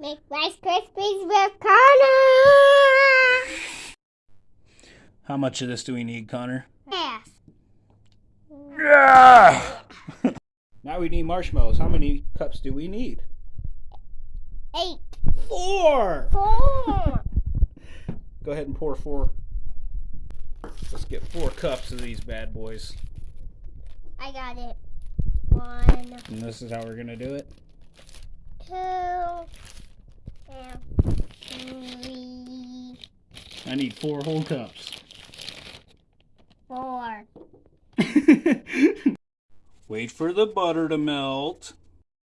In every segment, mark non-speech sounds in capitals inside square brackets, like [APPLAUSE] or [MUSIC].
Make Rice Krispies with Connor. How much of this do we need, Connor? Yes. Yeah! [LAUGHS] now we need marshmallows. How many cups do we need? Eight. Four! Four. [LAUGHS] Go ahead and pour four. Let's get four cups of these bad boys. I got it. One, And this is how we're going to do it. I need four whole cups. four. [LAUGHS] Wait for the butter to melt.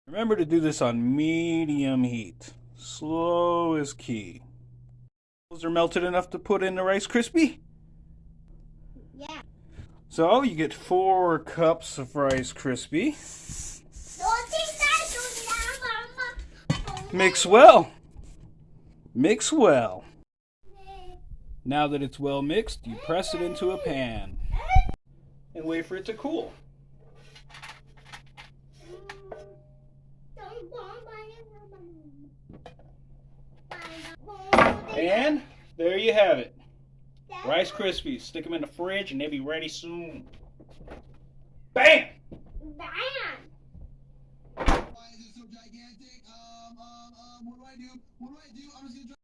Remember to do this on medium heat. Slow is key. Those are melted enough to put in the Rice Krispie. Yeah. So you get four cups of Rice Krispie. Mix well. Mix well. Now that it's well mixed, you press it into a pan and wait for it to cool. And there you have it. Rice Krispies. Stick them in the fridge and they'll be ready soon. Bam! Bam! Why is it so gigantic? Um, um, um, what do I do? What do I do? I'm just gonna try.